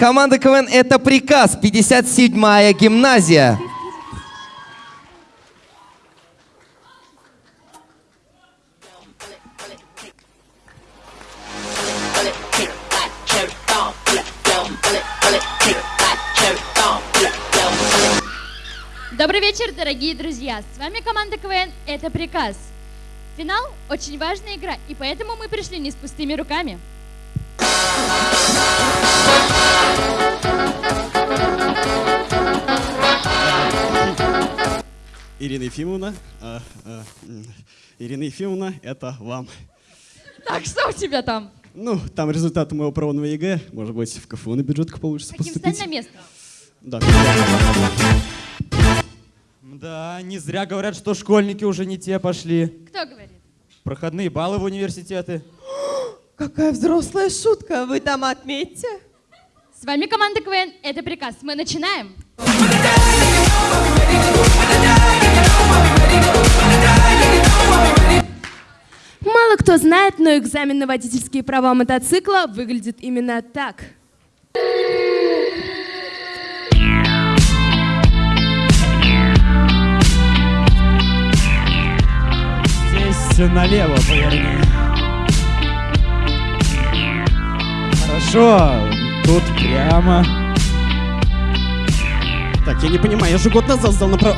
Команда КВН «Это приказ», 57-я гимназия. Добрый вечер, дорогие друзья! С вами команда КВН «Это приказ». Финал – очень важная игра, и поэтому мы пришли не с пустыми руками. Ирина Ефимовна, а, м, Ирина Ефимовна, это вам. Так, что у тебя там? Ну, там результаты моего пробного ЕГЭ. Может быть, в КФУ на бюджетку получится Каким встань поступить. на место? Да. Да, не зря говорят, что школьники уже не те пошли. Кто говорит? Проходные баллы в университеты. Какая взрослая шутка, вы там отметьте. С вами команда КВН «Это приказ». Мы начинаем. Мало кто знает, но экзамен на водительские права мотоцикла выглядит именно так. Здесь налево поверни. Хорошо, тут прямо. Так, я не понимаю, я же год назад сдал направо.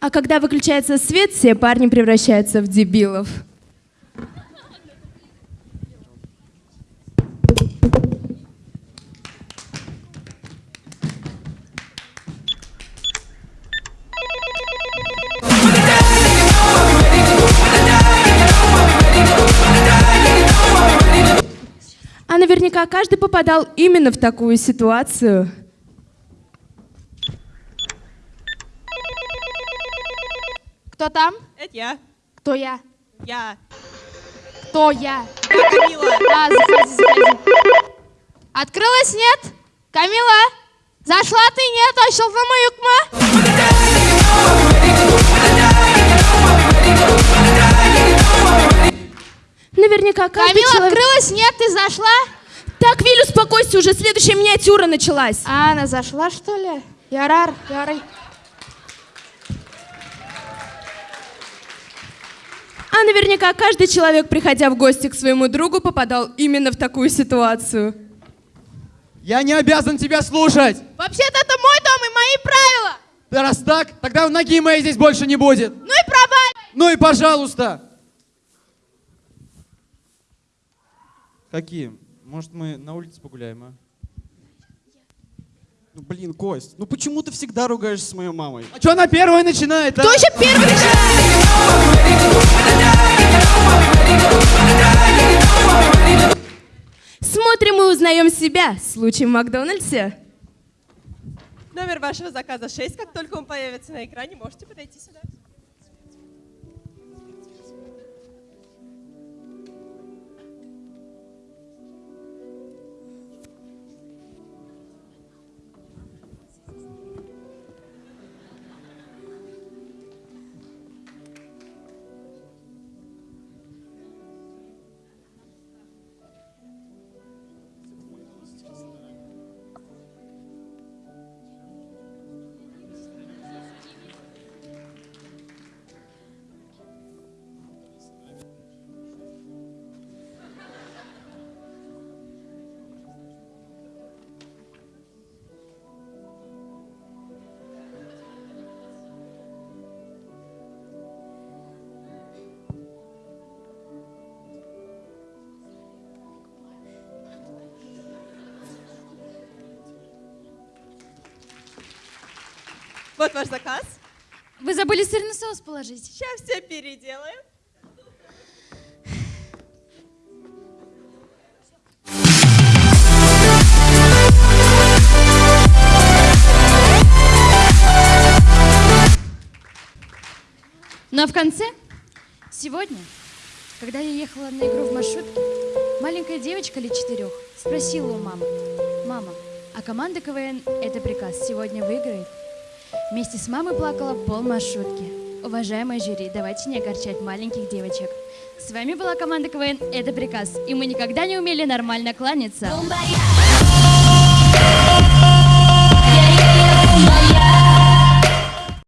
А когда выключается свет, все парни превращаются в дебилов. Наверняка каждый попадал именно в такую ситуацию. Кто там? Это я. Кто я? Я. Кто я? Я Камила. А, заходи, заходи. Открылась, нет? Камила? Зашла ты, нет? Ашылды ма, юкма? Наверняка каждый Камила, человек... открылась, нет? Ты зашла? Так, Виль, успокойся, уже следующая миниатюра началась. А, она зашла, что ли? Ярар, ярай. А наверняка каждый человек, приходя в гости к своему другу, попадал именно в такую ситуацию. Я не обязан тебя слушать. Вообще-то это мой дом и мои правила. Да раз так, тогда ноги моей здесь больше не будет. Ну и проваливай. Ну и пожалуйста. Какие? Может, мы на улице погуляем, а? Ну, блин, Кость, ну почему ты всегда ругаешься с моей мамой? А что она первая начинает, а? Кто еще первый начинает? Смотрим и узнаем себя. Случай в Макдональдсе. Номер вашего заказа 6. Как только он появится на экране, можете подойти сюда. Вот ваш заказ. Вы забыли сырный соус положить. Сейчас все переделаем. Ну а в конце, сегодня, когда я ехала на игру в маршрутке, маленькая девочка лет четырех спросила у мамы, «Мама, а команда КВН — это приказ, сегодня выиграет?» Вместе с мамой плакала пол маршрутки. Уважаемое жюри, давайте не огорчать маленьких девочек. С вами была команда КВН «Это приказ», и мы никогда не умели нормально кланяться.